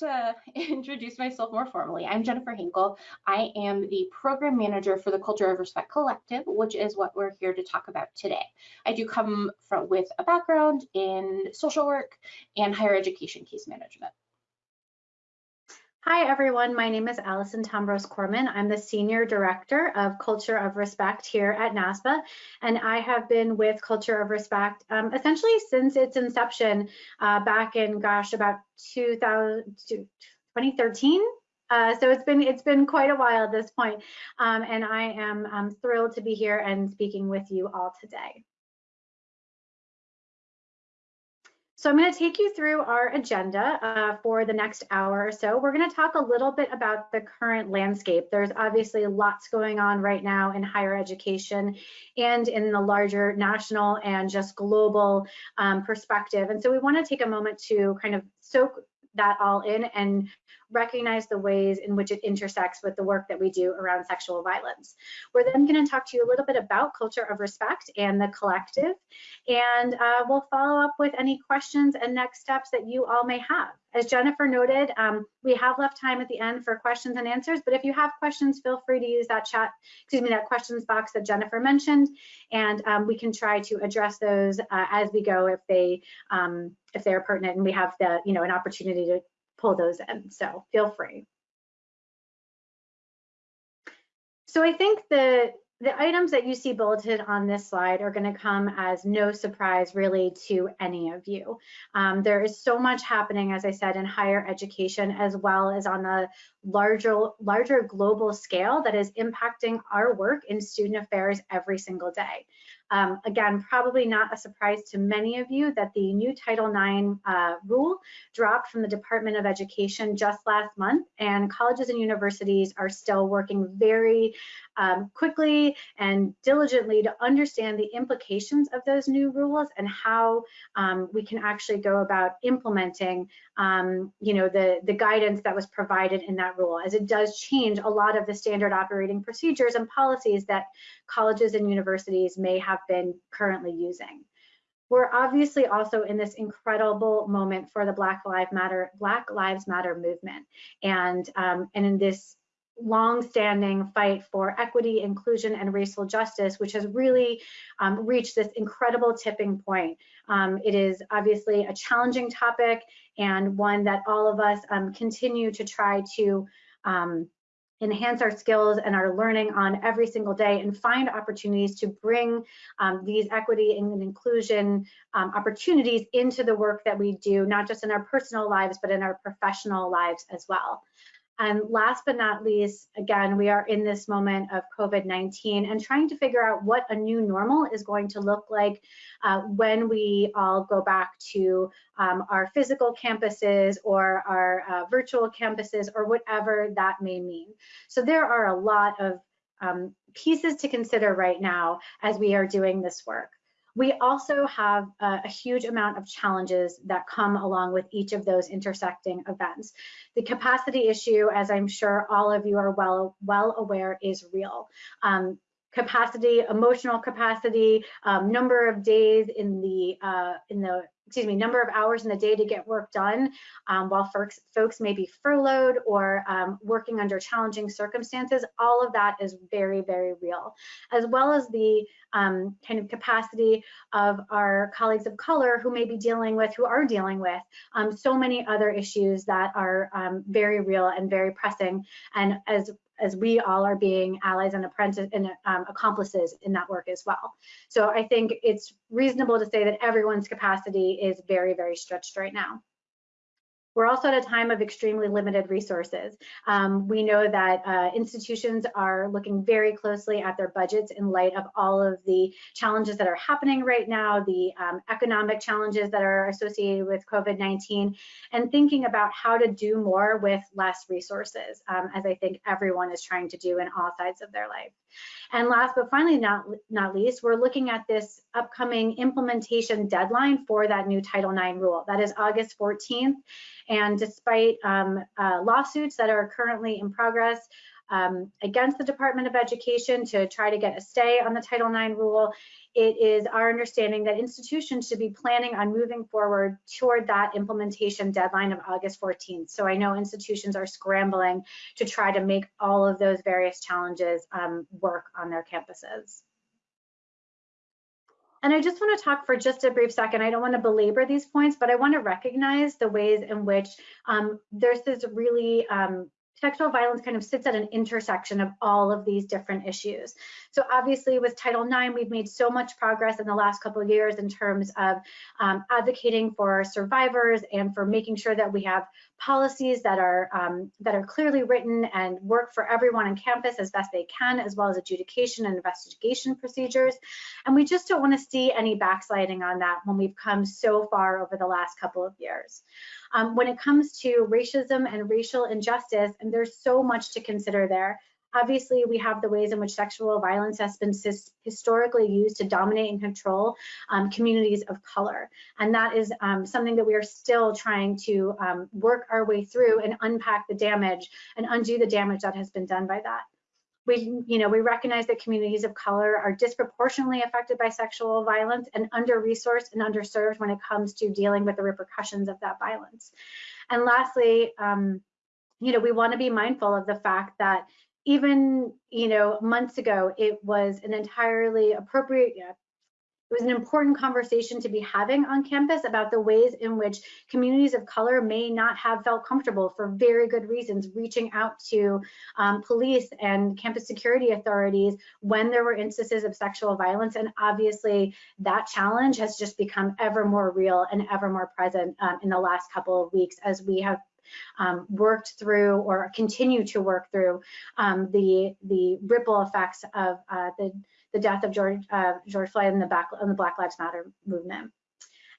to introduce myself more formally, I'm Jennifer Hinkle. I am the program manager for the Culture of Respect Collective, which is what we're here to talk about today. I do come from with a background in social work and higher education case management. Hi, everyone. My name is Allison Tombros Korman. I'm the Senior Director of Culture of Respect here at NASPA, and I have been with Culture of Respect um, essentially since its inception uh, back in, gosh, about 2000, 2013. Uh, so it's been it's been quite a while at this point, um, and I am um, thrilled to be here and speaking with you all today. So I'm going to take you through our agenda uh, for the next hour or so. We're going to talk a little bit about the current landscape. There's obviously lots going on right now in higher education and in the larger national and just global um, perspective. And so we want to take a moment to kind of soak that all in and recognize the ways in which it intersects with the work that we do around sexual violence. We're then going to talk to you a little bit about culture of respect and the collective, and uh, we'll follow up with any questions and next steps that you all may have. As Jennifer noted, um, we have left time at the end for questions and answers, but if you have questions, feel free to use that chat, excuse me, that questions box that Jennifer mentioned, and um, we can try to address those uh, as we go if they um, if they're pertinent and we have the you know an opportunity to pull those in. So feel free. So I think the the items that you see bulleted on this slide are going to come as no surprise really to any of you. Um, there is so much happening, as I said, in higher education as well as on a larger, larger global scale that is impacting our work in student affairs every single day. Um, again, probably not a surprise to many of you that the new Title IX uh, rule dropped from the Department of Education just last month, and colleges and universities are still working very um, quickly and diligently to understand the implications of those new rules and how um, we can actually go about implementing, um, you know, the, the guidance that was provided in that rule, as it does change a lot of the standard operating procedures and policies that colleges and universities may have been currently using. We're obviously also in this incredible moment for the Black Lives Matter Black Lives Matter movement, and um, and in this long-standing fight for equity, inclusion, and racial justice, which has really um, reached this incredible tipping point. Um, it is obviously a challenging topic and one that all of us um, continue to try to um, enhance our skills and our learning on every single day and find opportunities to bring um, these equity and inclusion um, opportunities into the work that we do, not just in our personal lives, but in our professional lives as well. And last but not least, again, we are in this moment of COVID-19 and trying to figure out what a new normal is going to look like uh, when we all go back to um, our physical campuses or our uh, virtual campuses or whatever that may mean. So there are a lot of um, pieces to consider right now as we are doing this work. We also have a, huge amount of challenges that come along with each of those intersecting events. The capacity issue, as I'm sure all of you are well, well aware, is real. Um, capacity, emotional capacity, um, number of days in the uh, in the excuse me, number of hours in the day to get work done um, while folks, folks may be furloughed or um, working under challenging circumstances, all of that is very, very real, as well as the um, kind of capacity of our colleagues of color who may be dealing with, who are dealing with um, so many other issues that are um, very real and very pressing. And as as we all are being allies and apprentices and um, accomplices in that work as well. So I think it's reasonable to say that everyone's capacity is very, very stretched right now. We're also at a time of extremely limited resources. Um, we know that uh, institutions are looking very closely at their budgets in light of all of the challenges that are happening right now, the um, economic challenges that are associated with COVID-19, and thinking about how to do more with less resources, um, as I think everyone is trying to do in all sides of their life. And last but finally not, not least, we're looking at this upcoming implementation deadline for that new Title IX rule. That is August 14th. And despite um, uh, lawsuits that are currently in progress, um, against the Department of Education to try to get a stay on the Title IX rule. It is our understanding that institutions should be planning on moving forward toward that implementation deadline of August 14th. So I know institutions are scrambling to try to make all of those various challenges um, work on their campuses. And I just want to talk for just a brief second. I don't want to belabor these points, but I want to recognize the ways in which um, there's this really um, sexual violence kind of sits at an intersection of all of these different issues. So obviously with Title IX, we've made so much progress in the last couple of years in terms of um, advocating for survivors and for making sure that we have policies that are um, that are clearly written and work for everyone on campus as best they can, as well as adjudication and investigation procedures. And we just don't want to see any backsliding on that when we've come so far over the last couple of years. Um, when it comes to racism and racial injustice, and there's so much to consider there. Obviously, we have the ways in which sexual violence has been historically used to dominate and control um, communities of color. And that is um, something that we are still trying to um, work our way through and unpack the damage and undo the damage that has been done by that. We, you know, we recognize that communities of color are disproportionately affected by sexual violence and under-resourced and underserved when it comes to dealing with the repercussions of that violence. And lastly, um, you know, we want to be mindful of the fact that even, you know, months ago, it was an entirely appropriate, it was an important conversation to be having on campus about the ways in which communities of color may not have felt comfortable for very good reasons reaching out to um, police and campus security authorities when there were instances of sexual violence. And obviously that challenge has just become ever more real and ever more present um, in the last couple of weeks as we have um, worked through or continue to work through um, the the ripple effects of uh, the the death of George uh, George Floyd and the, back, and the Black Lives Matter movement.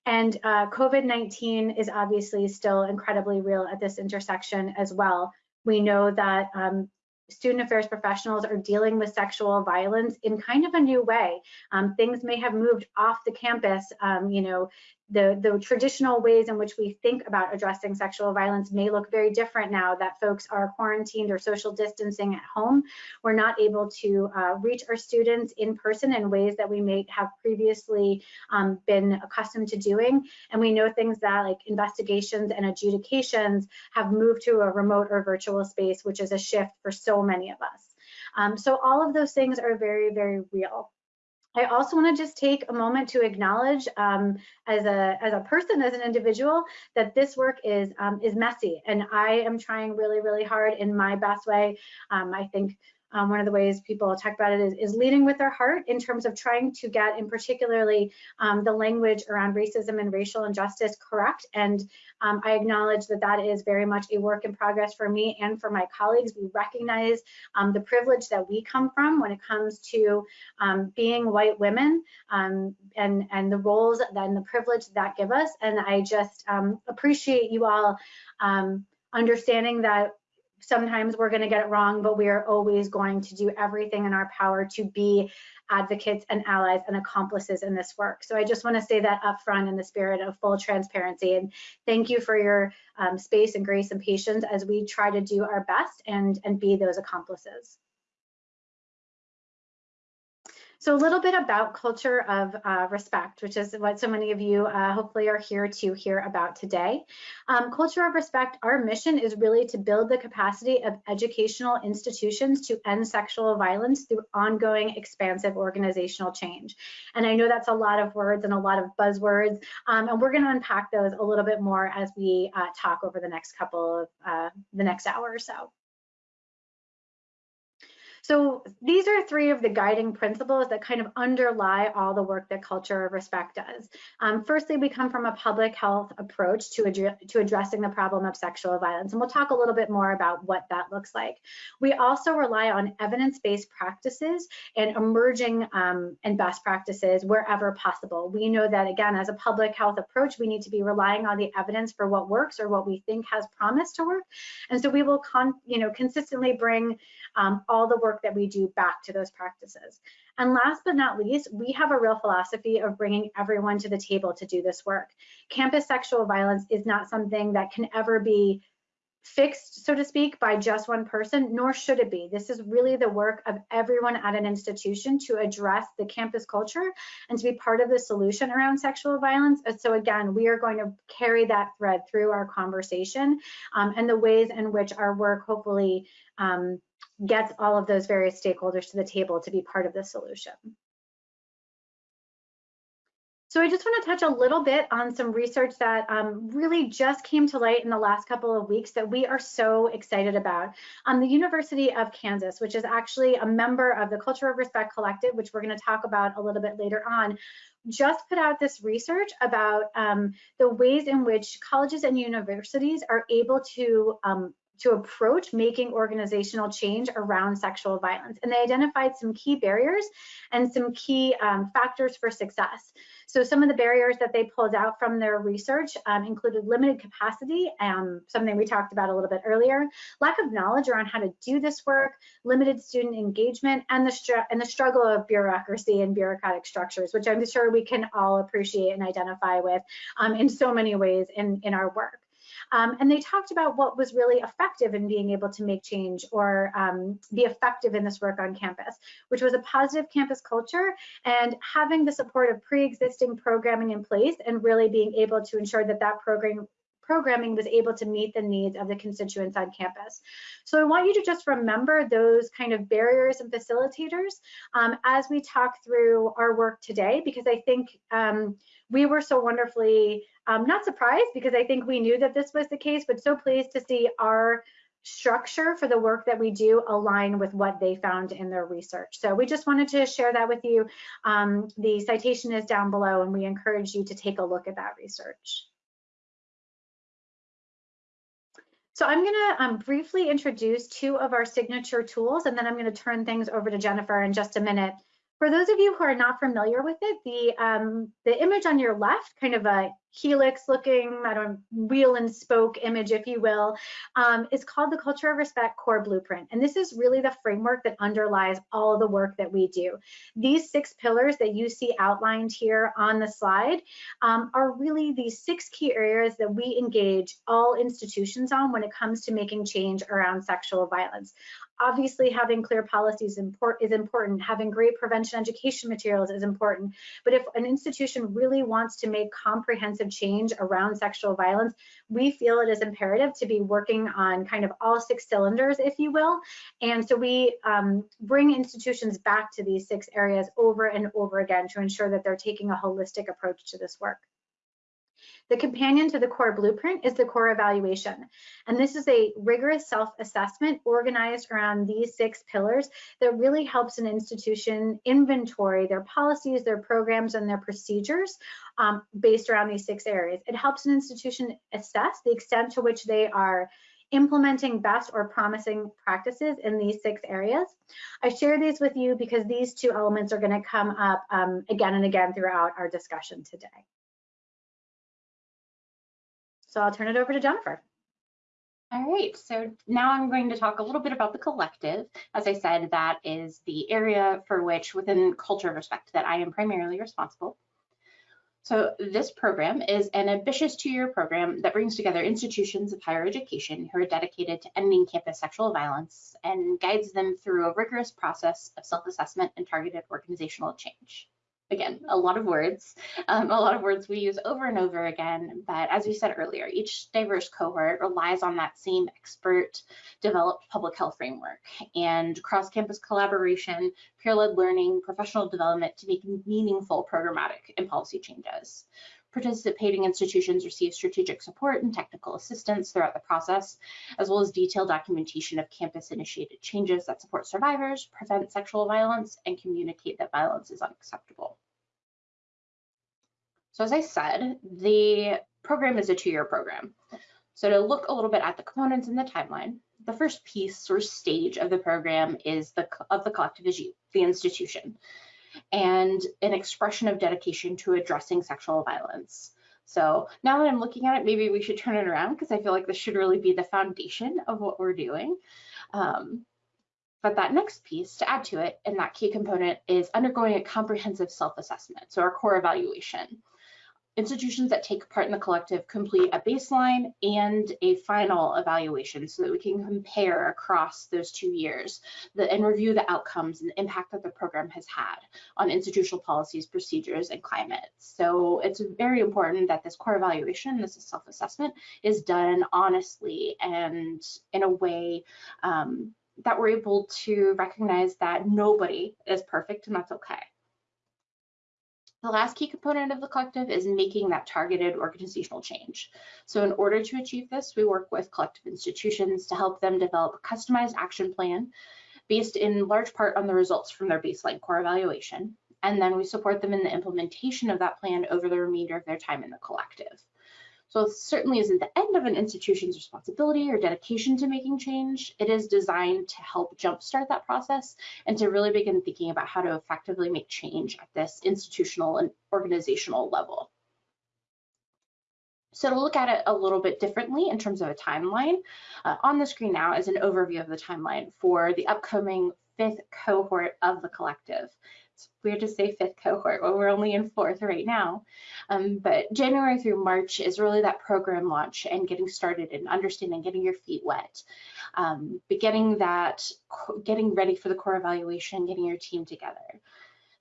And uh, COVID-19 is obviously still incredibly real at this intersection as well. We know that um, student affairs professionals are dealing with sexual violence in kind of a new way. Um, things may have moved off the campus, um, you know, the, the traditional ways in which we think about addressing sexual violence may look very different now that folks are quarantined or social distancing at home. We're not able to uh, reach our students in person in ways that we may have previously um, been accustomed to doing. And we know things that like investigations and adjudications have moved to a remote or virtual space, which is a shift for so many of us. Um, so all of those things are very, very real. I also want to just take a moment to acknowledge um, as a as a person, as an individual, that this work is um, is messy, and I am trying really, really hard in my best way. Um, I think um, one of the ways people talk about it is, is, leading with their heart in terms of trying to get, in particularly, um, the language around racism and racial injustice correct. And um, I acknowledge that that is very much a work in progress for me and for my colleagues. We recognize um, the privilege that we come from when it comes to um, being white women um, and, and the roles and the privilege that give us. And I just appreciate you all understanding that sometimes we're going to get it wrong, but we are always going to do everything in our power to be advocates and allies and accomplices in this work. So I just want to say that up front in the spirit of full transparency and thank you for your um, space and grace and patience as we try to do our best and, and be those accomplices. So a little bit about culture of uh, respect, which is what so many of you uh, hopefully are here to hear about today. Um, culture of respect, our mission is really to build the capacity of educational institutions to end sexual violence through ongoing expansive organizational change. And I know that's a lot of words and a lot of buzzwords, um, and we're gonna unpack those a little bit more as we uh, talk over the next couple of, uh, the next hour or so. So these are three of the guiding principles that kind of underlie all the work that Culture of Respect does. Um, firstly, we come from a public health approach to, to addressing the problem of sexual violence, and we'll talk a little bit more about what that looks like. We also rely on evidence-based practices and emerging um, and best practices wherever possible. We know that, again, as a public health approach, we need to be relying on the evidence for what works or what we think has promise to work. And so we will, you know, consistently bring um, all the work that we do back to those practices. And last but not least, we have a real philosophy of bringing everyone to the table to do this work. Campus sexual violence is not something that can ever be fixed, so to speak, by just one person, nor should it be. This is really the work of everyone at an institution to address the campus culture and to be part of the solution around sexual violence. So again, we are going to carry that thread through our conversation um, and the ways in which our work hopefully um, gets all of those various stakeholders to the table to be part of the solution. So I just want to touch a little bit on some research that um, really just came to light in the last couple of weeks that we are so excited about. Um, the University of Kansas, which is actually a member of the Culture of Respect Collective, which we're going to talk about a little bit later on, just put out this research about um, the ways in which colleges and universities are able to um, to approach making organizational change around sexual violence. And they identified some key barriers and some key um, factors for success. So some of the barriers that they pulled out from their research um, included limited capacity, um, something we talked about a little bit earlier, lack of knowledge around how to do this work, limited student engagement, and the, and the struggle of bureaucracy and bureaucratic structures, which I'm sure we can all appreciate and identify with um, in so many ways in, in our work. Um, and they talked about what was really effective in being able to make change or um, be effective in this work on campus, which was a positive campus culture and having the support of pre-existing programming in place and really being able to ensure that that program programming was able to meet the needs of the constituents on campus. So I want you to just remember those kind of barriers and facilitators um, as we talk through our work today, because I think um, we were so wonderfully um, not surprised because I think we knew that this was the case, but so pleased to see our structure for the work that we do align with what they found in their research. So we just wanted to share that with you. Um, the citation is down below and we encourage you to take a look at that research. So I'm going to um, briefly introduce two of our signature tools, and then I'm going to turn things over to Jennifer in just a minute for those of you who are not familiar with it, the um, the image on your left, kind of a helix looking, I don't wheel and spoke image, if you will, um, is called the Culture of Respect Core Blueprint. And this is really the framework that underlies all the work that we do. These six pillars that you see outlined here on the slide um, are really these six key areas that we engage all institutions on when it comes to making change around sexual violence obviously having clear policies is important, having great prevention education materials is important, but if an institution really wants to make comprehensive change around sexual violence, we feel it is imperative to be working on kind of all six cylinders, if you will, and so we um, bring institutions back to these six areas over and over again to ensure that they're taking a holistic approach to this work. The companion to the core blueprint is the core evaluation. And this is a rigorous self-assessment organized around these six pillars that really helps an institution inventory their policies, their programs, and their procedures um, based around these six areas. It helps an institution assess the extent to which they are implementing best or promising practices in these six areas. I share these with you because these two elements are going to come up um, again and again throughout our discussion today. So I'll turn it over to Jennifer. All right, so now I'm going to talk a little bit about the collective. As I said, that is the area for which within Culture of Respect that I am primarily responsible. So this program is an ambitious two-year program that brings together institutions of higher education who are dedicated to ending campus sexual violence and guides them through a rigorous process of self-assessment and targeted organizational change again, a lot of words, um, a lot of words we use over and over again. But as we said earlier, each diverse cohort relies on that same expert developed public health framework and cross-campus collaboration, peer-led learning, professional development to make meaningful programmatic and policy changes. Participating institutions receive strategic support and technical assistance throughout the process, as well as detailed documentation of campus-initiated changes that support survivors, prevent sexual violence, and communicate that violence is unacceptable. So as I said, the program is a two-year program. So to look a little bit at the components in the timeline, the first piece or stage of the program is the of the collective is you, the institution and an expression of dedication to addressing sexual violence. So now that I'm looking at it, maybe we should turn it around because I feel like this should really be the foundation of what we're doing. Um, but that next piece to add to it, and that key component is undergoing a comprehensive self-assessment, so our core evaluation. Institutions that take part in the collective complete a baseline and a final evaluation so that we can compare across those two years the, and review the outcomes and the impact that the program has had on institutional policies, procedures, and climate. So it's very important that this core evaluation, this is self-assessment, is done honestly and in a way um, that we're able to recognize that nobody is perfect and that's okay. The last key component of the collective is making that targeted organizational change. So in order to achieve this, we work with collective institutions to help them develop a customized action plan based in large part on the results from their baseline core evaluation. And then we support them in the implementation of that plan over the remainder of their time in the collective. So it certainly isn't the end of an institution's responsibility or dedication to making change. It is designed to help jumpstart that process and to really begin thinking about how to effectively make change at this institutional and organizational level. So to look at it a little bit differently in terms of a timeline, uh, on the screen now is an overview of the timeline for the upcoming fifth cohort of the collective weird to say fifth cohort when we're only in fourth right now. Um, but January through March is really that program launch and getting started and understanding, getting your feet wet, um, getting that, getting ready for the core evaluation, getting your team together.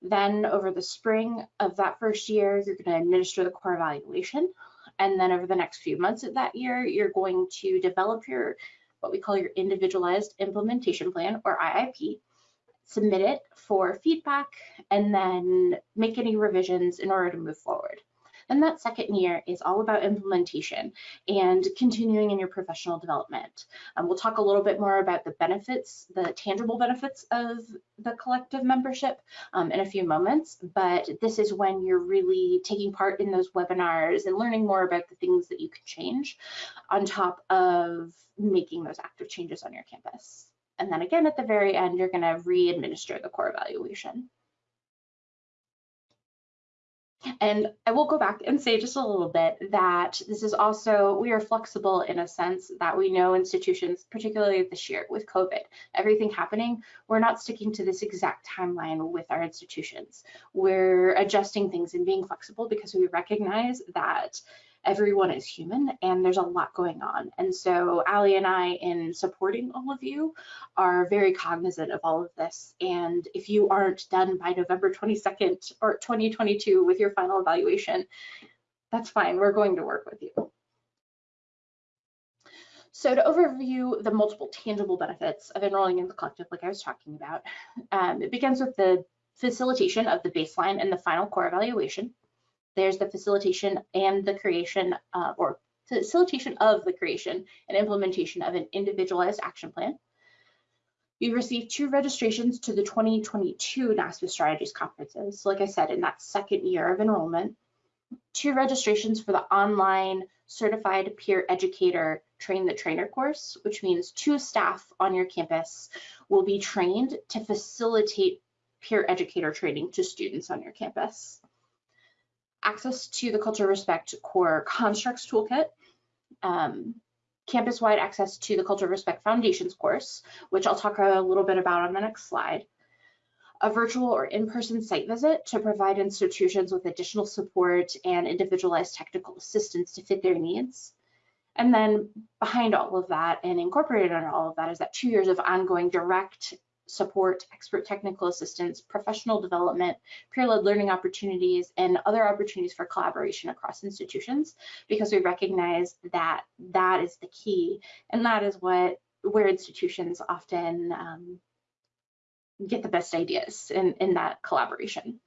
Then over the spring of that first year, you're going to administer the core evaluation. And then over the next few months of that year, you're going to develop your what we call your individualized implementation plan or IIP submit it for feedback, and then make any revisions in order to move forward. And that second year is all about implementation and continuing in your professional development. Um, we'll talk a little bit more about the benefits, the tangible benefits of the collective membership um, in a few moments, but this is when you're really taking part in those webinars and learning more about the things that you can change on top of making those active changes on your campus. And then again, at the very end, you're going to re-administer the core evaluation. And I will go back and say just a little bit that this is also, we are flexible in a sense that we know institutions, particularly this year with COVID, everything happening, we're not sticking to this exact timeline with our institutions. We're adjusting things and being flexible because we recognize that everyone is human and there's a lot going on. And so Ali and I, in supporting all of you, are very cognizant of all of this. And if you aren't done by November 22nd or 2022 with your final evaluation, that's fine. We're going to work with you. So to overview the multiple tangible benefits of enrolling in the collective, like I was talking about, um, it begins with the facilitation of the baseline and the final core evaluation. There's the facilitation and the creation uh, or facilitation of the creation and implementation of an individualized action plan. We received two registrations to the 2022 NASPA Strategies conferences. Like I said, in that second year of enrollment, two registrations for the online certified peer educator train the trainer course, which means two staff on your campus will be trained to facilitate peer educator training to students on your campus access to the Culture Respect Core Constructs Toolkit, um, campus-wide access to the Culture Respect Foundations course, which I'll talk a little bit about on the next slide, a virtual or in-person site visit to provide institutions with additional support and individualized technical assistance to fit their needs. And then behind all of that and incorporated under all of that is that two years of ongoing direct support, expert technical assistance, professional development, peer-led learning opportunities, and other opportunities for collaboration across institutions because we recognize that that is the key and that is what where institutions often um, get the best ideas in, in that collaboration.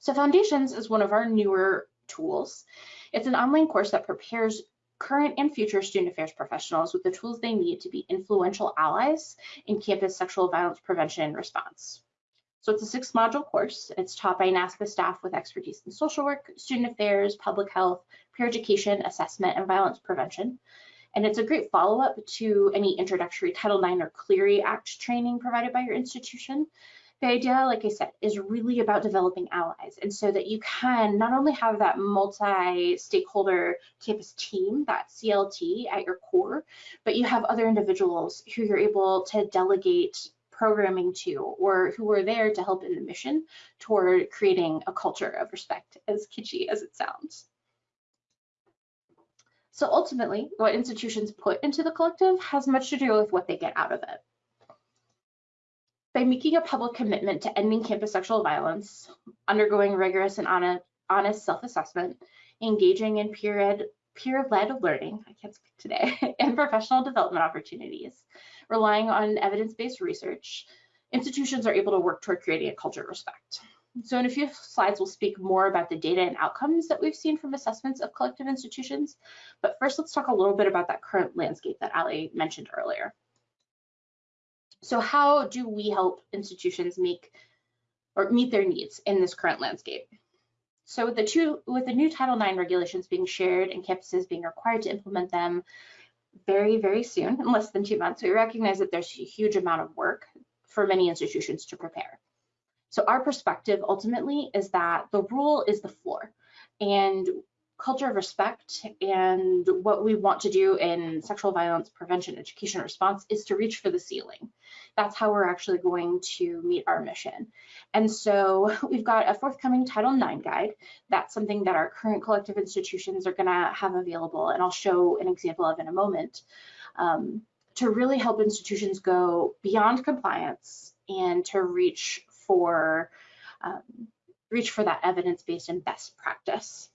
So Foundations is one of our newer tools. It's an online course that prepares current and future student affairs professionals with the tools they need to be influential allies in campus sexual violence prevention and response. So it's a six module course. It's taught by NASPA staff with expertise in social work, student affairs, public health, peer education, assessment, and violence prevention. And it's a great follow-up to any introductory Title IX or Clery Act training provided by your institution the idea, like I said, is really about developing allies. And so that you can not only have that multi-stakeholder campus team, that CLT at your core, but you have other individuals who you're able to delegate programming to or who are there to help in the mission toward creating a culture of respect, as kitschy as it sounds. So ultimately, what institutions put into the collective has much to do with what they get out of it. By making a public commitment to ending campus sexual violence, undergoing rigorous and honest self-assessment, engaging in peer-led peer learning, I can't speak today, and professional development opportunities, relying on evidence-based research, institutions are able to work toward creating a culture of respect. So in a few slides, we'll speak more about the data and outcomes that we've seen from assessments of collective institutions. But first, let's talk a little bit about that current landscape that Ali mentioned earlier. So how do we help institutions make or meet their needs in this current landscape? So with the two, with the new Title IX regulations being shared and campuses being required to implement them very, very soon, in less than two months, we recognize that there's a huge amount of work for many institutions to prepare. So our perspective ultimately is that the rule is the floor and culture of respect and what we want to do in sexual violence prevention education response is to reach for the ceiling. That's how we're actually going to meet our mission. And so we've got a forthcoming Title IX guide. That's something that our current collective institutions are gonna have available and I'll show an example of in a moment um, to really help institutions go beyond compliance and to reach for um, reach for that evidence-based and best practice.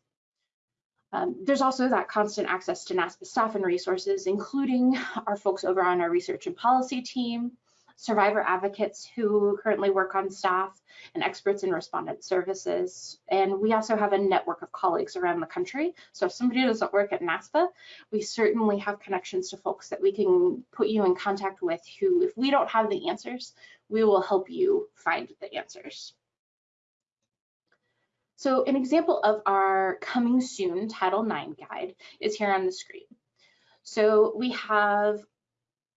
Um, there's also that constant access to NASPA staff and resources, including our folks over on our research and policy team, survivor advocates who currently work on staff, and experts in respondent services. And we also have a network of colleagues around the country. So if somebody doesn't work at NASPA, we certainly have connections to folks that we can put you in contact with who, if we don't have the answers, we will help you find the answers. So an example of our coming soon Title IX guide is here on the screen. So we have,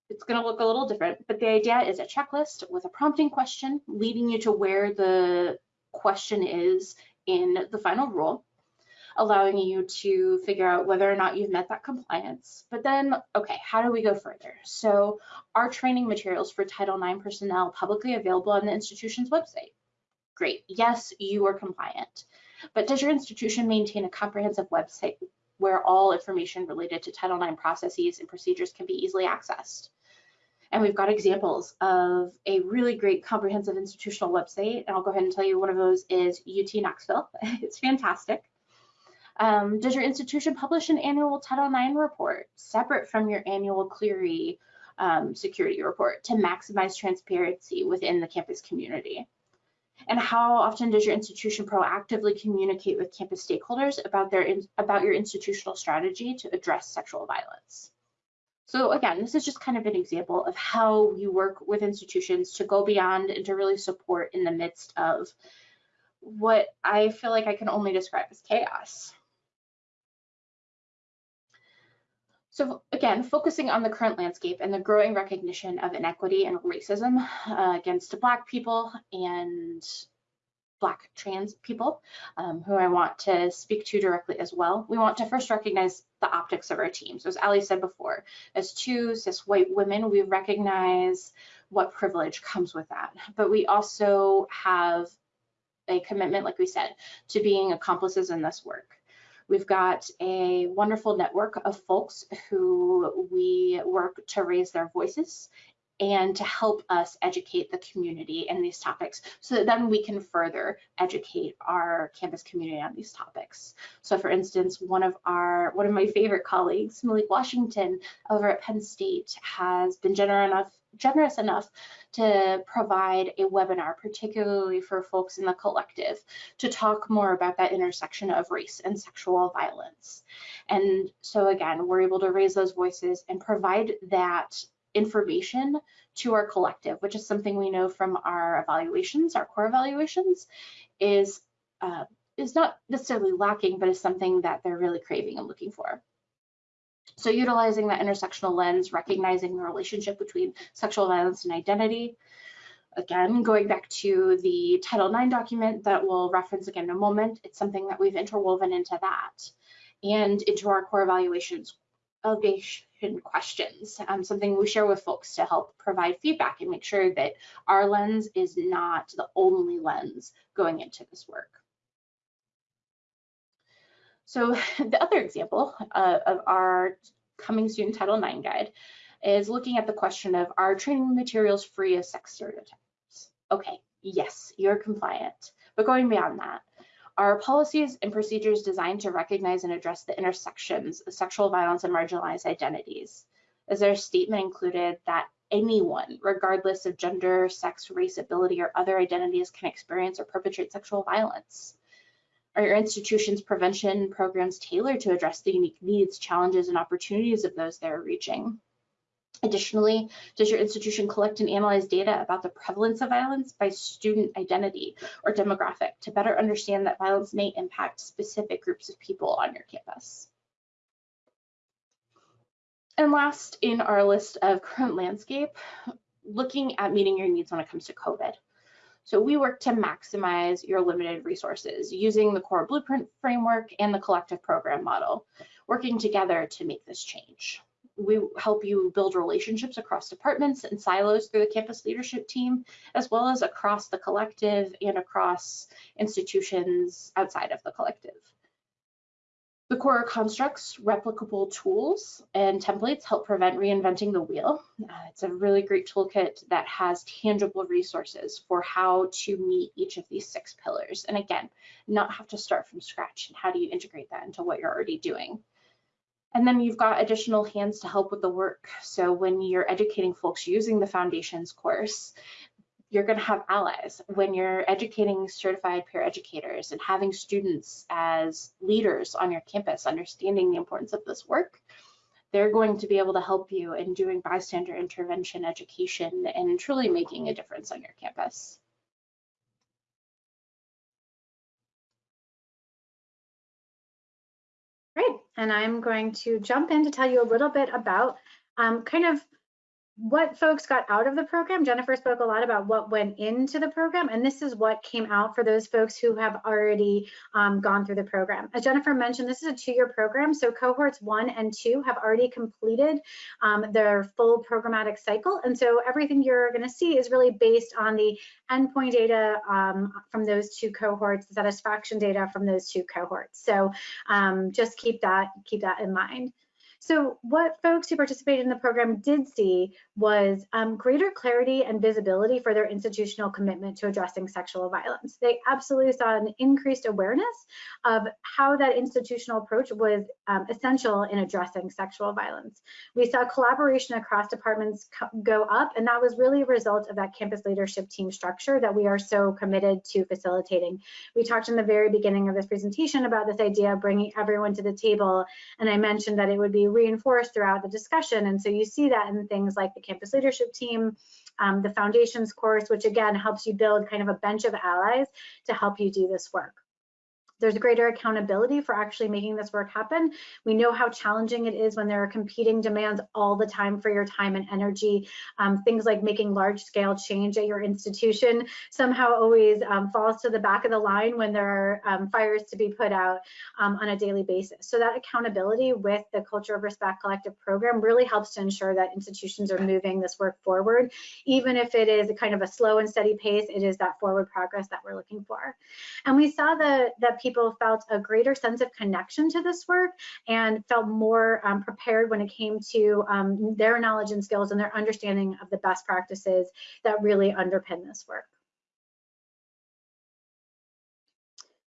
it's gonna look a little different, but the idea is a checklist with a prompting question leading you to where the question is in the final rule allowing you to figure out whether or not you've met that compliance. But then, okay, how do we go further? So our training materials for Title IX personnel publicly available on the institution's website. Great, yes, you are compliant. But does your institution maintain a comprehensive website where all information related to Title IX processes and procedures can be easily accessed? And we've got examples of a really great comprehensive institutional website. And I'll go ahead and tell you one of those is UT Knoxville. it's fantastic. Um, does your institution publish an annual Title IX report separate from your annual Clery um, security report to maximize transparency within the campus community? And how often does your institution proactively communicate with campus stakeholders about their about your institutional strategy to address sexual violence? So again, this is just kind of an example of how we work with institutions to go beyond and to really support in the midst of what I feel like I can only describe as chaos. So again, focusing on the current landscape and the growing recognition of inequity and racism uh, against Black people and Black trans people, um, who I want to speak to directly as well. We want to first recognize the optics of our team. So as Ali said before, as two cis white women, we recognize what privilege comes with that. But we also have a commitment, like we said, to being accomplices in this work. We've got a wonderful network of folks who we work to raise their voices and to help us educate the community in these topics so that then we can further educate our campus community on these topics. So for instance, one of our one of my favorite colleagues, Malik Washington over at Penn State has been generous enough generous enough to provide a webinar, particularly for folks in the collective, to talk more about that intersection of race and sexual violence. And so again, we're able to raise those voices and provide that information to our collective, which is something we know from our evaluations, our core evaluations, is uh, is not necessarily lacking, but is something that they're really craving and looking for. So utilizing that intersectional lens, recognizing the relationship between sexual violence and identity. Again, going back to the Title IX document that we'll reference again in a moment, it's something that we've interwoven into that and into our core evaluations open questions, um, something we share with folks to help provide feedback and make sure that our lens is not the only lens going into this work. So the other example uh, of our coming soon Title IX guide is looking at the question of are training materials free of sex stereotypes? Okay, yes, you're compliant. But going beyond that, are policies and procedures designed to recognize and address the intersections of sexual violence and marginalized identities? Is there a statement included that anyone, regardless of gender, sex, race, ability, or other identities, can experience or perpetrate sexual violence? Are your institution's prevention programs tailored to address the unique needs, challenges, and opportunities of those they're reaching? Additionally, does your institution collect and analyze data about the prevalence of violence by student identity or demographic to better understand that violence may impact specific groups of people on your campus? And last in our list of current landscape, looking at meeting your needs when it comes to COVID. So we work to maximize your limited resources using the core blueprint framework and the collective program model, working together to make this change. We help you build relationships across departments and silos through the campus leadership team, as well as across the collective and across institutions outside of the collective. The core constructs replicable tools and templates help prevent reinventing the wheel. Uh, it's a really great toolkit that has tangible resources for how to meet each of these six pillars. And again, not have to start from scratch. And how do you integrate that into what you're already doing? And then you've got additional hands to help with the work. So when you're educating folks using the foundations course, you're going to have allies when you're educating certified peer educators and having students as leaders on your campus understanding the importance of this work they're going to be able to help you in doing bystander intervention education and truly making a difference on your campus. Great, and I'm going to jump in to tell you a little bit about um, kind of what folks got out of the program. Jennifer spoke a lot about what went into the program, and this is what came out for those folks who have already um, gone through the program. As Jennifer mentioned, this is a two-year program, so cohorts one and two have already completed um, their full programmatic cycle, and so everything you're going to see is really based on the endpoint data um, from those two cohorts, the satisfaction data from those two cohorts. So um, just keep that keep that in mind. So what folks who participated in the program did see was um, greater clarity and visibility for their institutional commitment to addressing sexual violence. They absolutely saw an increased awareness of how that institutional approach was um, essential in addressing sexual violence. We saw collaboration across departments go up, and that was really a result of that campus leadership team structure that we are so committed to facilitating. We talked in the very beginning of this presentation about this idea of bringing everyone to the table, and I mentioned that it would be reinforced throughout the discussion. And so you see that in things like the campus leadership team, um, the foundations course, which again helps you build kind of a bench of allies to help you do this work. There's greater accountability for actually making this work happen. We know how challenging it is when there are competing demands all the time for your time and energy. Um, things like making large scale change at your institution somehow always um, falls to the back of the line when there are um, fires to be put out um, on a daily basis. So that accountability with the Culture of Respect Collective program really helps to ensure that institutions are moving this work forward. Even if it is kind of a slow and steady pace, it is that forward progress that we're looking for. And we saw the, that people people felt a greater sense of connection to this work and felt more um, prepared when it came to um, their knowledge and skills and their understanding of the best practices that really underpin this work.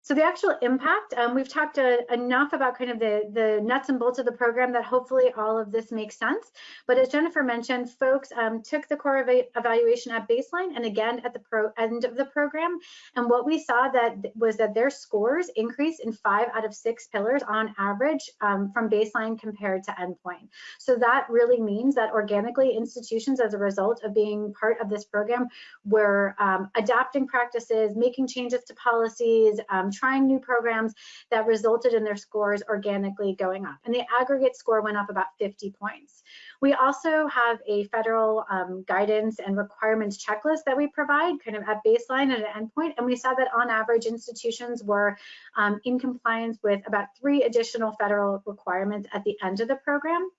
So the actual impact, um, we've talked uh, enough about kind of the, the nuts and bolts of the program that hopefully all of this makes sense. But as Jennifer mentioned, folks um, took the core ev evaluation at baseline and again at the pro end of the program. And what we saw that was that their scores increased in five out of six pillars on average um, from baseline compared to endpoint. So that really means that organically institutions as a result of being part of this program were um, adapting practices, making changes to policies, um, trying new programs that resulted in their scores organically going up. And the aggregate score went up about 50 points. We also have a federal um, guidance and requirements checklist that we provide kind of at baseline and at endpoint. And we saw that on average institutions were um, in compliance with about three additional federal requirements at the end of the program.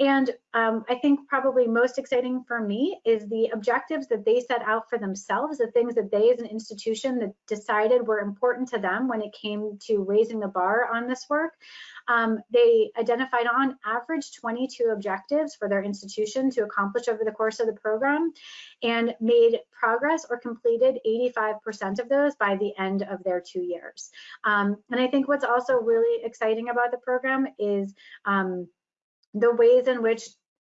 And um, I think probably most exciting for me is the objectives that they set out for themselves, the things that they as an institution that decided were important to them when it came to raising the bar on this work. Um, they identified on average 22 objectives for their institution to accomplish over the course of the program and made progress or completed 85% of those by the end of their two years. Um, and I think what's also really exciting about the program is um, the ways in which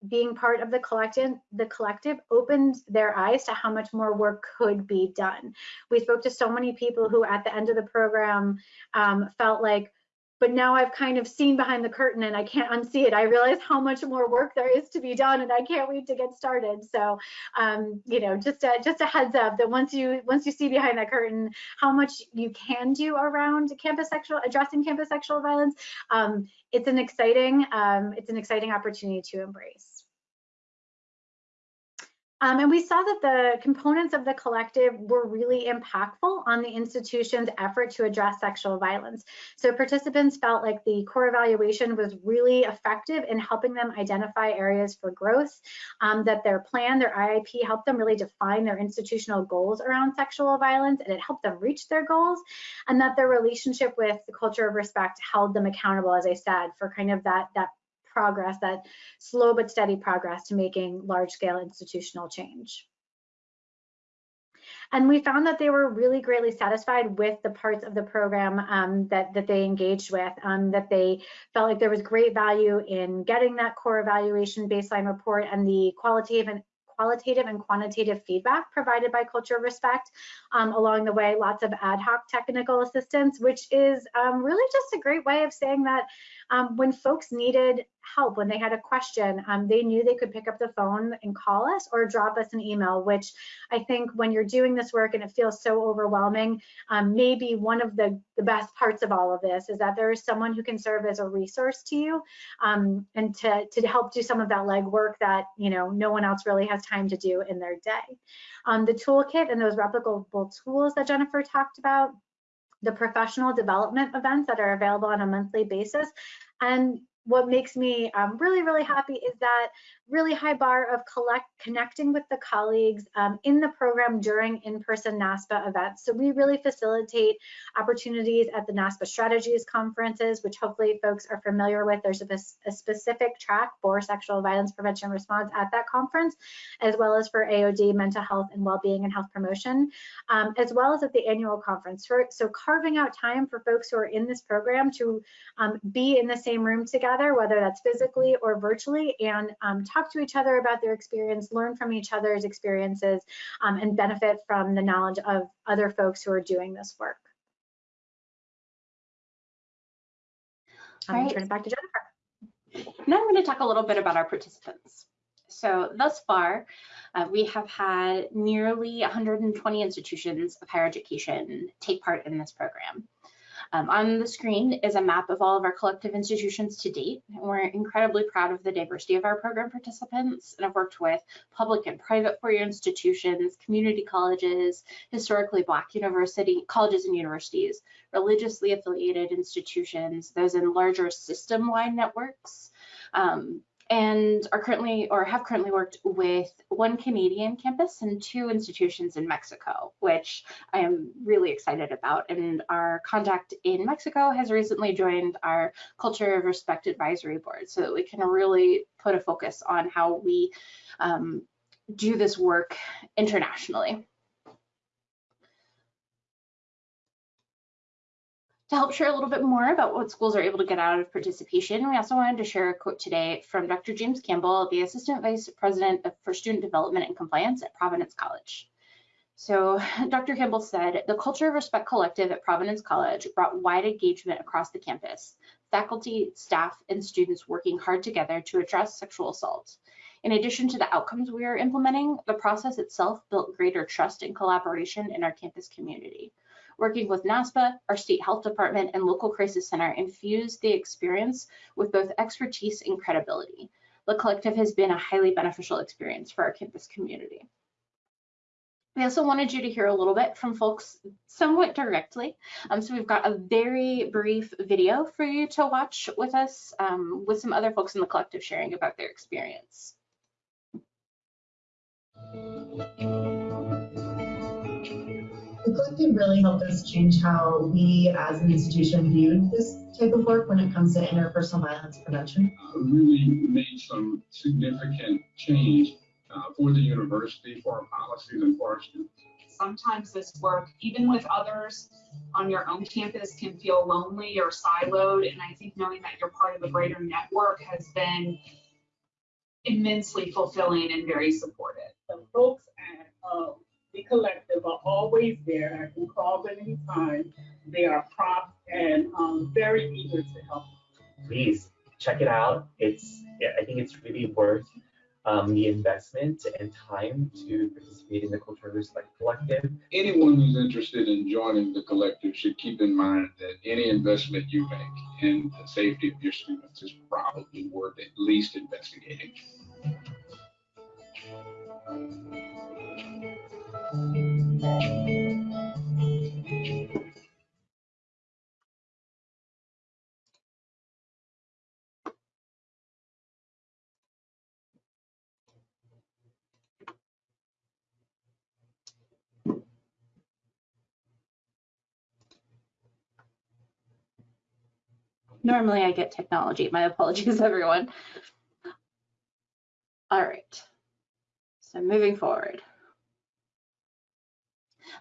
being part of the collective, the collective opened their eyes to how much more work could be done. We spoke to so many people who at the end of the program um, felt like, but now I've kind of seen behind the curtain and I can't unsee it. I realize how much more work there is to be done and I can't wait to get started. So, um, you know, just a, just a heads up that once you once you see behind that curtain how much you can do around campus sexual addressing campus sexual violence, um, it's an exciting um, it's an exciting opportunity to embrace. Um, and we saw that the components of the collective were really impactful on the institution's effort to address sexual violence. So participants felt like the core evaluation was really effective in helping them identify areas for growth, um, that their plan, their IIP helped them really define their institutional goals around sexual violence and it helped them reach their goals, and that their relationship with the culture of respect held them accountable, as I said, for kind of that, that progress, that slow but steady progress to making large scale institutional change. And we found that they were really greatly satisfied with the parts of the program um, that, that they engaged with, um, that they felt like there was great value in getting that core evaluation baseline report and the qualitative and qualitative and quantitative feedback provided by Culture Respect. Um, along the way, lots of ad hoc technical assistance, which is um, really just a great way of saying that um, when folks needed help, when they had a question, um, they knew they could pick up the phone and call us or drop us an email, which I think when you're doing this work and it feels so overwhelming, um, maybe one of the, the best parts of all of this is that there is someone who can serve as a resource to you and to, to help do some of that legwork that, you know, no one else really has time to do in their day. Um, the toolkit and those replicable tools that Jennifer talked about, the professional development events that are available on a monthly basis. And what makes me um, really, really happy is that really high bar of collect, connecting with the colleagues um, in the program during in-person NASPA events. So we really facilitate opportunities at the NASPA Strategies conferences, which hopefully folks are familiar with. There's a, a specific track for sexual violence prevention response at that conference, as well as for AOD, mental health and well-being and health promotion, um, as well as at the annual conference. For, so carving out time for folks who are in this program to um, be in the same room together, whether that's physically or virtually, and um, talk to each other about their experience, learn from each other's experiences, um, and benefit from the knowledge of other folks who are doing this work. I'm going to turn it back to Jennifer. Now I'm going to talk a little bit about our participants. So thus far, uh, we have had nearly 120 institutions of higher education take part in this program. Um, on the screen is a map of all of our collective institutions to date. We're incredibly proud of the diversity of our program participants and have worked with public and private four-year institutions, community colleges, historically Black university colleges and universities, religiously affiliated institutions, those in larger system-wide networks, um, and are currently or have currently worked with one Canadian campus and two institutions in Mexico, which I am really excited about. And our contact in Mexico has recently joined our Culture of Respect Advisory Board so that we can really put a focus on how we um, do this work internationally. To help share a little bit more about what schools are able to get out of participation, we also wanted to share a quote today from Dr. James Campbell, the Assistant Vice President for Student Development and Compliance at Providence College. So Dr. Campbell said, the Culture of Respect Collective at Providence College brought wide engagement across the campus, faculty, staff, and students working hard together to address sexual assault. In addition to the outcomes we are implementing, the process itself built greater trust and collaboration in our campus community. Working with NASPA, our state health department, and local crisis center infused the experience with both expertise and credibility. The collective has been a highly beneficial experience for our campus community. We also wanted you to hear a little bit from folks somewhat directly. Um, so we've got a very brief video for you to watch with us um, with some other folks in the collective sharing about their experience. The collective really helped us change how we as an institution viewed this type of work when it comes to interpersonal violence prevention. Uh, really made some significant change uh, for the university, for our policies, and for our students. Sometimes this work, even with others on your own campus, can feel lonely or siloed. And I think knowing that you're part of a greater network has been immensely fulfilling and very supportive. The folks at uh, the collective are always there. I can call them anytime. They are prompt and um, very eager to help. Please check it out. It's yeah, I think it's really worth um, the investment and time to participate in the Culture of Respect Collective. Anyone who's interested in joining the collective should keep in mind that any investment you make in the safety of your students is probably worth at least investigating. Normally I get technology. My apologies, everyone. All right. So moving forward.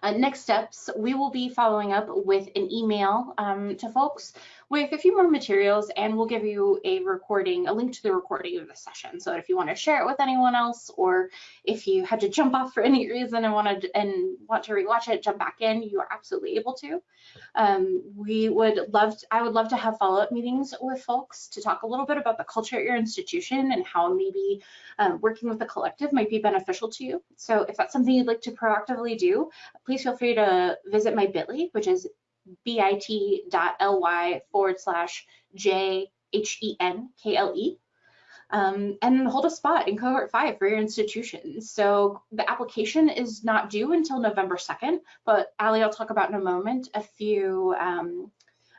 Uh, next steps, we will be following up with an email um, to folks with a few more materials and we'll give you a recording, a link to the recording of the session. So if you want to share it with anyone else or if you had to jump off for any reason and want to and want to rewatch it, jump back in, you are absolutely able to. Um, we would love, to, I would love to have follow-up meetings with folks to talk a little bit about the culture at your institution and how maybe um, working with the collective might be beneficial to you. So if that's something you'd like to proactively do, please feel free to visit my bit.ly, which is bit.ly forward slash J H E N K L E. Um, and hold a spot in cohort five for your institution. So the application is not due until November 2nd, but Ali, I'll talk about in a moment a few um,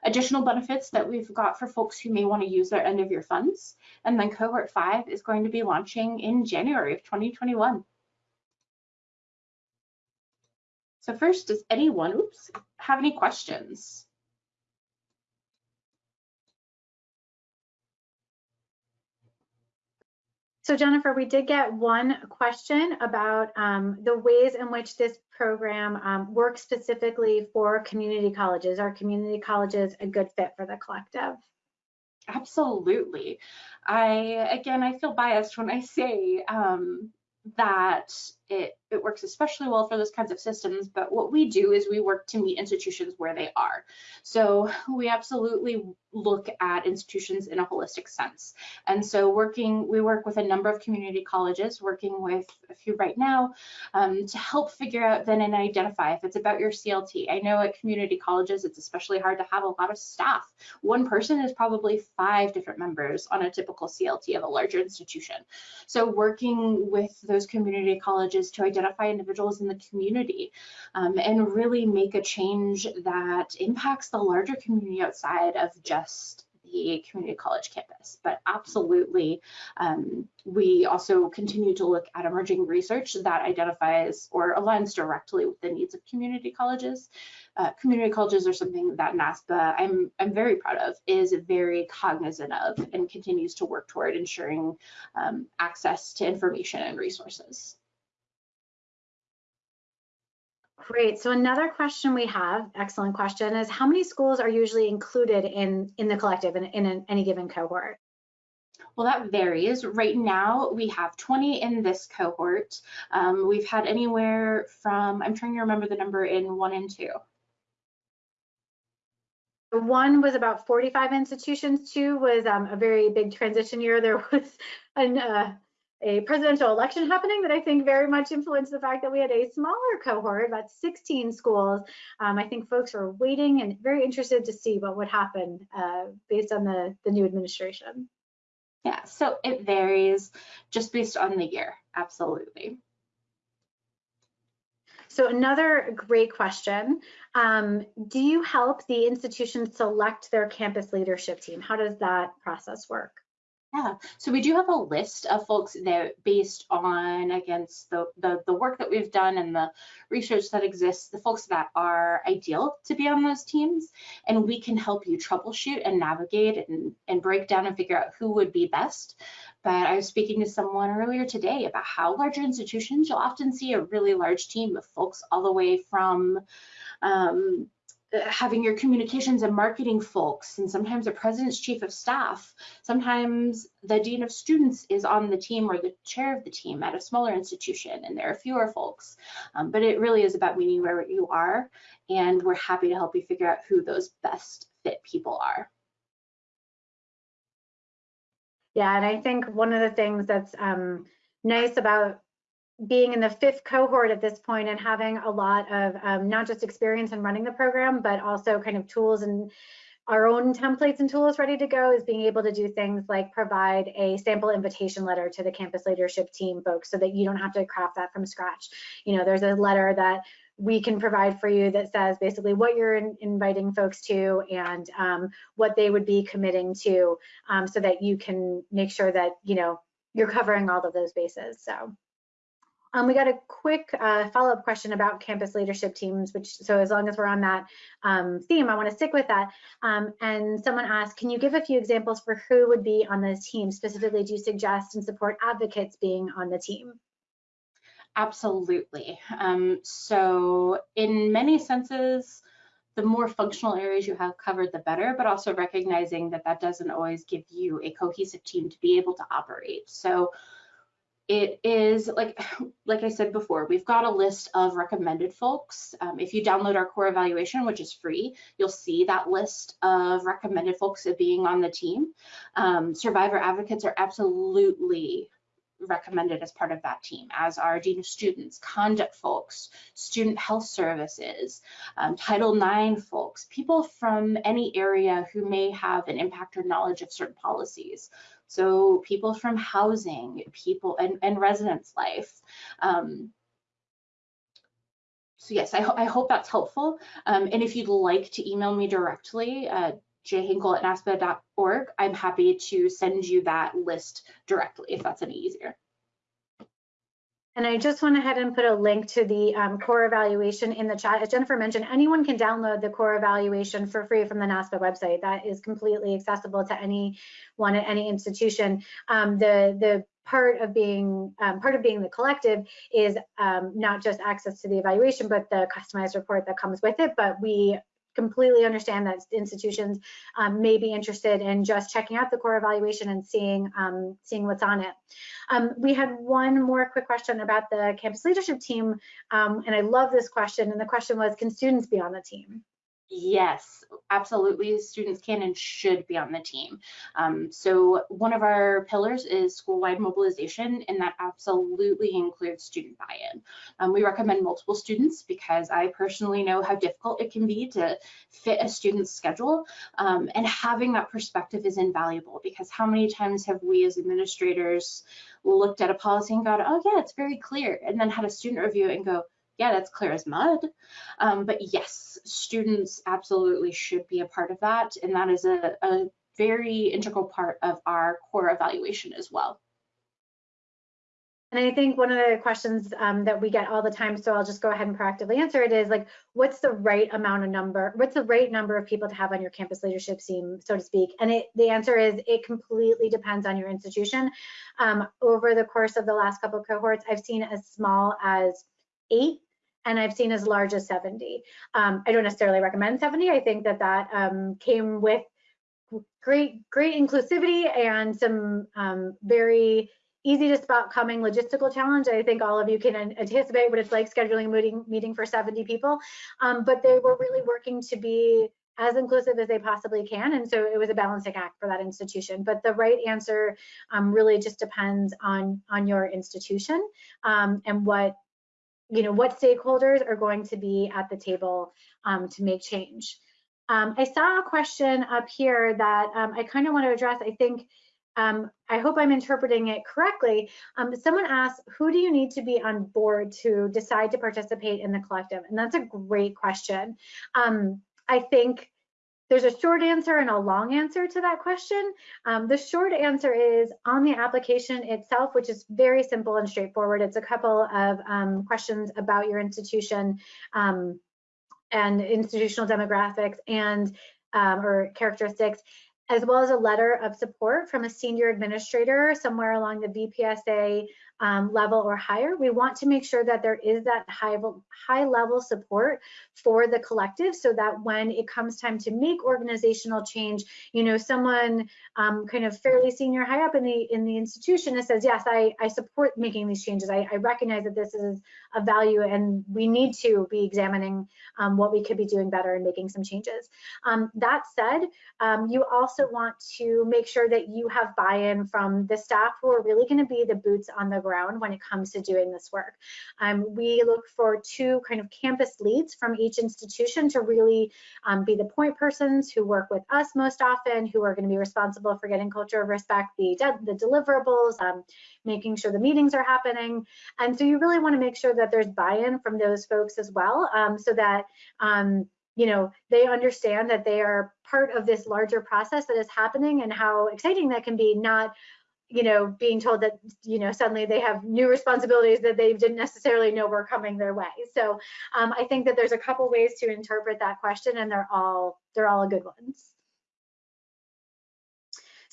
additional benefits that we've got for folks who may want to use their end of year funds. And then cohort five is going to be launching in January of 2021. So first, does anyone, oops, have any questions? So Jennifer, we did get one question about um, the ways in which this program um, works specifically for community colleges. Are community colleges a good fit for the collective? Absolutely. I, again, I feel biased when I say um, that it, it works especially well for those kinds of systems, but what we do is we work to meet institutions where they are. So we absolutely look at institutions in a holistic sense. And so working, we work with a number of community colleges, working with a few right now, um, to help figure out then and identify if it's about your CLT. I know at community colleges, it's especially hard to have a lot of staff. One person is probably five different members on a typical CLT of a larger institution. So working with those community colleges to identify individuals in the community um, and really make a change that impacts the larger community outside of just the community college campus. But absolutely, um, we also continue to look at emerging research that identifies or aligns directly with the needs of community colleges. Uh, community colleges are something that NASPA, I'm, I'm very proud of, is very cognizant of and continues to work toward ensuring um, access to information and resources. Great. So another question we have, excellent question, is how many schools are usually included in, in the collective in, in an, any given cohort? Well, that varies. Right now, we have 20 in this cohort. Um, we've had anywhere from, I'm trying to remember the number in one and two. One was about 45 institutions. Two was um, a very big transition year. There was an, uh, a presidential election happening that I think very much influenced the fact that we had a smaller cohort, about 16 schools. Um, I think folks are waiting and very interested to see what would happen uh, based on the, the new administration. Yeah, so it varies just based on the year, absolutely. So another great question. Um, do you help the institution select their campus leadership team? How does that process work? Yeah, so we do have a list of folks that based on against the, the, the work that we've done and the research that exists, the folks that are ideal to be on those teams, and we can help you troubleshoot and navigate and, and break down and figure out who would be best. But I was speaking to someone earlier today about how larger institutions, you'll often see a really large team of folks all the way from um, having your communications and marketing folks and sometimes the president's chief of staff sometimes the dean of students is on the team or the chair of the team at a smaller institution and there are fewer folks. Um, but it really is about meeting where you are and we're happy to help you figure out who those best fit people are. Yeah and i think one of the things that's um, nice about being in the fifth cohort at this point and having a lot of um, not just experience in running the program, but also kind of tools and our own templates and tools ready to go is being able to do things like provide a sample invitation letter to the campus leadership team folks so that you don't have to craft that from scratch. You know, there's a letter that we can provide for you that says basically what you're in, inviting folks to and um, what they would be committing to um, so that you can make sure that, you know, you're covering all of those bases. So. Um, we got a quick uh, follow-up question about campus leadership teams, which so as long as we're on that um, theme, I want to stick with that. Um, and someone asked, can you give a few examples for who would be on the team? Specifically, do you suggest and support advocates being on the team? Absolutely. Um, so in many senses, the more functional areas you have covered, the better, but also recognizing that that doesn't always give you a cohesive team to be able to operate. So it is like like I said before, we've got a list of recommended folks. Um, if you download our core evaluation, which is free, you'll see that list of recommended folks of being on the team. Um, survivor advocates are absolutely recommended as part of that team, as are dean of students, conduct folks, student health services, um, Title IX folks, people from any area who may have an impact or knowledge of certain policies. So people from housing, people and, and residence life. Um, so yes, I, ho I, hope that's helpful. Um, and if you'd like to email me directly, uh, jhenkle at naspa.org, I'm happy to send you that list directly if that's any easier. And I just went ahead and put a link to the um, core evaluation in the chat. As Jennifer mentioned, anyone can download the core evaluation for free from the NASPA website. That is completely accessible to anyone at any institution. Um, the, the part of being um, part of being the collective is um, not just access to the evaluation, but the customized report that comes with it. But we completely understand that institutions um, may be interested in just checking out the core evaluation and seeing um, seeing what's on it. Um, we had one more quick question about the campus leadership team, um, and I love this question. And the question was, can students be on the team? Yes, absolutely. Students can and should be on the team. Um, so one of our pillars is school-wide mobilization, and that absolutely includes student buy-in. Um, we recommend multiple students because I personally know how difficult it can be to fit a student's schedule, um, and having that perspective is invaluable because how many times have we as administrators looked at a policy and gone, oh yeah, it's very clear, and then had a student review it and go, yeah, that's clear as mud. Um, but yes, students absolutely should be a part of that. And that is a, a very integral part of our core evaluation as well. And I think one of the questions um, that we get all the time, so I'll just go ahead and proactively answer it is like, what's the right amount of number, what's the right number of people to have on your campus leadership team, so to speak? And it, the answer is it completely depends on your institution. Um, over the course of the last couple cohorts, I've seen as small as eight and I've seen as large as 70. Um, I don't necessarily recommend 70. I think that that um, came with great, great inclusivity and some um, very easy to spot coming logistical challenge. I think all of you can anticipate what it's like scheduling a meeting, meeting for 70 people, um, but they were really working to be as inclusive as they possibly can. And so it was a balancing act for that institution. But the right answer um, really just depends on, on your institution um, and what you know, what stakeholders are going to be at the table um, to make change. Um, I saw a question up here that um, I kind of want to address. I think um, I hope I'm interpreting it correctly. Um, someone asked, who do you need to be on board to decide to participate in the collective? And that's a great question. Um, I think there's a short answer and a long answer to that question. Um, the short answer is on the application itself, which is very simple and straightforward. It's a couple of um, questions about your institution um, and institutional demographics and um, or characteristics as well as a letter of support from a senior administrator somewhere along the VPSA um, level or higher. We want to make sure that there is that high, high level support for the collective so that when it comes time to make organizational change, you know, someone um, kind of fairly senior high up in the in the institution that says, yes, I, I support making these changes. I, I recognize that this is a value and we need to be examining um, what we could be doing better and making some changes. Um, that said, um, you also want to make sure that you have buy-in from the staff who are really going to be the boots on the ground when it comes to doing this work. Um, we look for two kind of campus leads from each institution to really um, be the point persons who work with us most often, who are going to be responsible for getting culture of respect, the, the deliverables, um, making sure the meetings are happening. And so you really want to make sure that there's buy-in from those folks as well, um, so that um, you know, they understand that they are part of this larger process that is happening and how exciting that can be, not you know, being told that, you know, suddenly they have new responsibilities that they didn't necessarily know were coming their way. So um, I think that there's a couple ways to interpret that question and they're all, they're all good ones.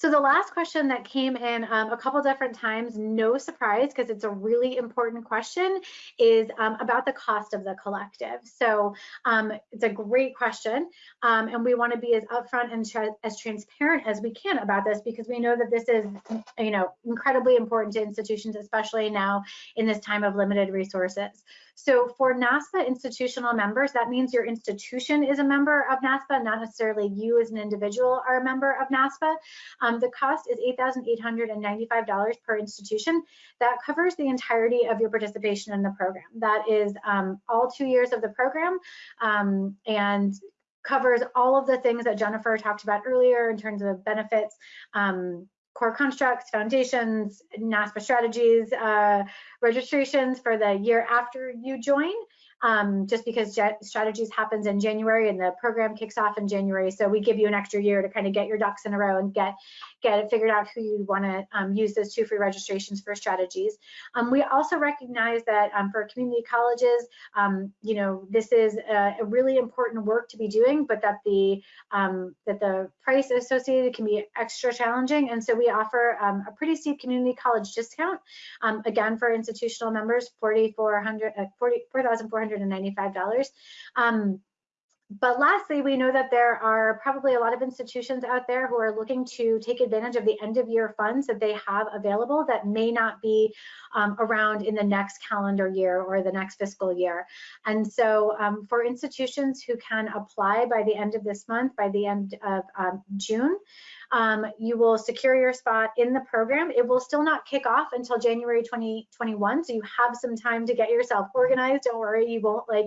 So the last question that came in um, a couple different times, no surprise, because it's a really important question, is um, about the cost of the collective. So um, it's a great question, um, and we want to be as upfront and tra as transparent as we can about this because we know that this is, you know, incredibly important to institutions, especially now in this time of limited resources. So for NASPA institutional members, that means your institution is a member of NASPA, not necessarily you as an individual are a member of NASPA. Um, the cost is $8,895 per institution. That covers the entirety of your participation in the program. That is um, all two years of the program um, and covers all of the things that Jennifer talked about earlier in terms of benefits, um, core constructs, foundations, NASPA strategies, uh, registrations for the year after you join, um, just because strategies happens in January and the program kicks off in January. So we give you an extra year to kind of get your ducks in a row and get get it figured out who you want to um, use those two free registrations for strategies. Um, we also recognize that um, for community colleges, um, you know, this is a, a, really important work to be doing, but that the um, that the price associated can be extra challenging. And so we offer a pretty steep community college discount, again, for institutional members, $4,495. Uh, 4, um, but lastly, we know that there are probably a lot of institutions out there who are looking to take advantage of the end of year funds that they have available that may not be um, around in the next calendar year or the next fiscal year. And so um, for institutions who can apply by the end of this month, by the end of um, June, um, you will secure your spot in the program. It will still not kick off until January 2021, so you have some time to get yourself organized. Don't worry, you won't like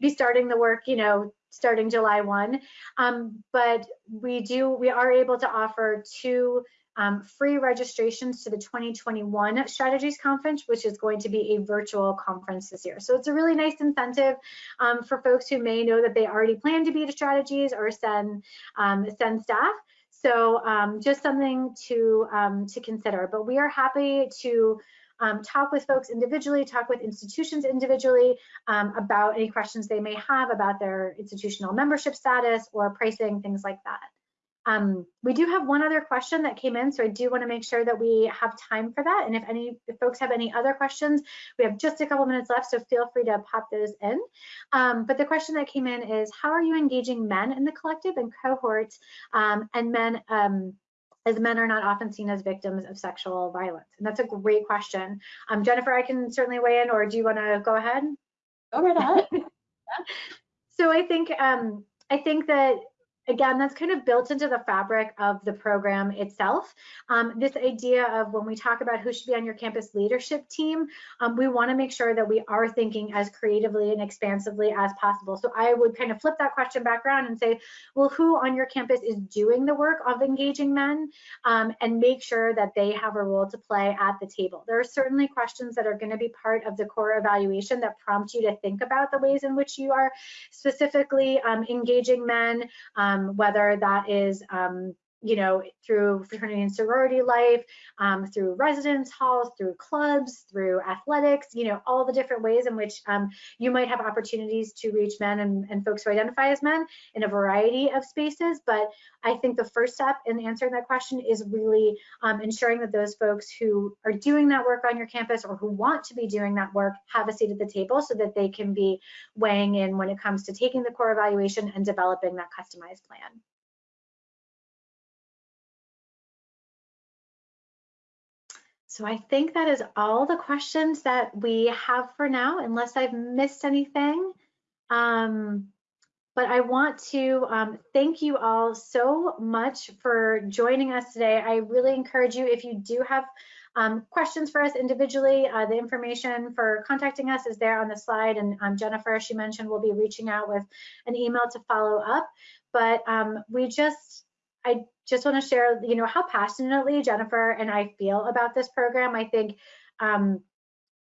be starting the work, you know, starting July 1. Um, but we do, we are able to offer two um, free registrations to the 2021 Strategies Conference, which is going to be a virtual conference this year. So it's a really nice incentive um, for folks who may know that they already plan to be to Strategies or send, um, send staff. So um, just something to, um, to consider. But we are happy to um, talk with folks individually, talk with institutions individually um, about any questions they may have about their institutional membership status or pricing, things like that. Um, we do have one other question that came in, so I do want to make sure that we have time for that. And if any if folks have any other questions, we have just a couple minutes left, so feel free to pop those in. Um, but the question that came in is, how are you engaging men in the collective and cohorts um, and men um, as men are not often seen as victims of sexual violence? And that's a great question. Um, Jennifer, I can certainly weigh in, or do you want to go ahead? Go right ahead. so I think um, I think that again, that's kind of built into the fabric of the program itself. Um, this idea of when we talk about who should be on your campus leadership team, um, we want to make sure that we are thinking as creatively and expansively as possible. So I would kind of flip that question back around and say, well, who on your campus is doing the work of engaging men um, and make sure that they have a role to play at the table. There are certainly questions that are going to be part of the core evaluation that prompt you to think about the ways in which you are specifically um, engaging men, um, whether that is um, you know, through fraternity and sorority life, um, through residence halls, through clubs, through athletics, you know, all the different ways in which um, you might have opportunities to reach men and, and, folks who identify as men in a variety of spaces. But I think the first step in answering that question is really um, ensuring that those folks who are doing that work on your campus or who want to be doing that work have a seat at the table so that they can be weighing in when it comes to taking the core evaluation and developing that customized plan. So I think that is all the questions that we have for now, unless I've missed anything. Um, but I want to um, thank you all so much for joining us today. I really encourage you, if you do have um, questions for us individually, uh, the information for contacting us is there on the slide. And um, Jennifer, she mentioned, will be reaching out with an email to follow up. But um, we just, I just want to share, you know, how passionately Jennifer and I feel about this program. I think, um,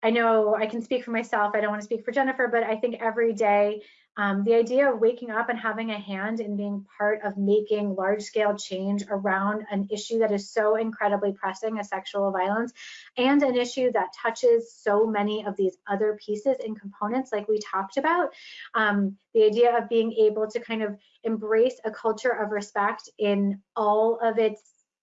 I know I can speak for myself. I don't want to speak for Jennifer, but I think every day um, the idea of waking up and having a hand in being part of making large scale change around an issue that is so incredibly pressing as sexual violence and an issue that touches so many of these other pieces and components like we talked about. Um, the idea of being able to kind of embrace a culture of respect in all of its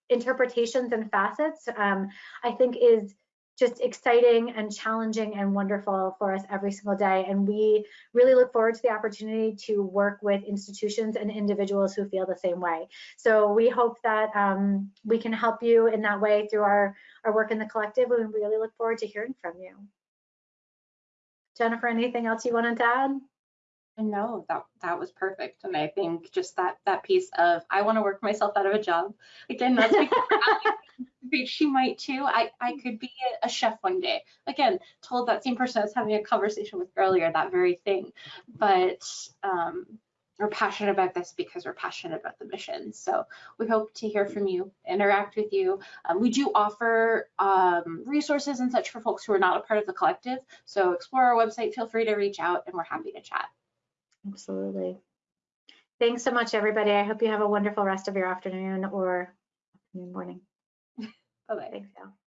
interpretations and facets, um, I think is just exciting and challenging and wonderful for us every single day. And we really look forward to the opportunity to work with institutions and individuals who feel the same way. So we hope that um, we can help you in that way through our, our work in the collective. And we really look forward to hearing from you. Jennifer, anything else you wanted to add? No, that that was perfect, and I think just that that piece of I want to work myself out of a job. Again, that's because she might too. I I could be a, chef one day. Again, told that same person I was having a conversation with earlier that very thing, but um, we're passionate about this because we're passionate about the mission. So we hope to hear from you, interact with you. Um, we do offer um, resources and such for folks who are not a part of the collective. So explore our website, feel free to reach out, and we're happy to chat. Absolutely. Thanks so much, everybody. I hope you have a wonderful rest of your afternoon or morning. Bye-bye. Thanks, Al. Bye.